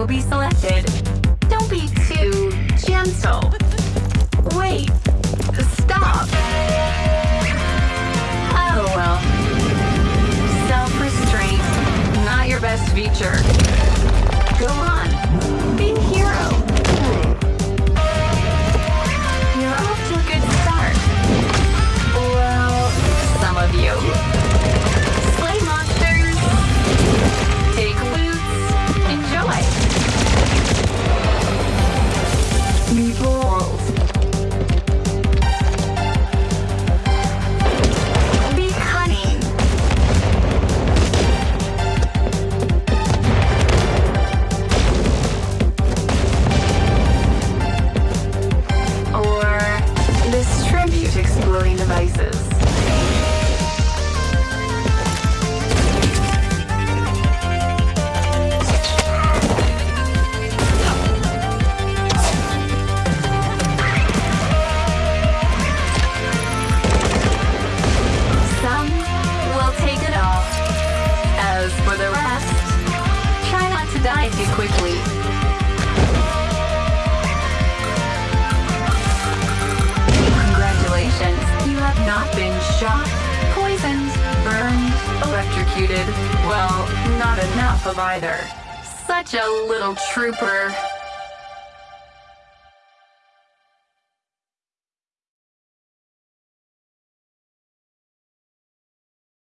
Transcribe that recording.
will be selected. Don't be too gentle. Wait. Stop. Oh well. Self-restraint. Not your best feature. Go on. Not enough of either. Such a little trooper.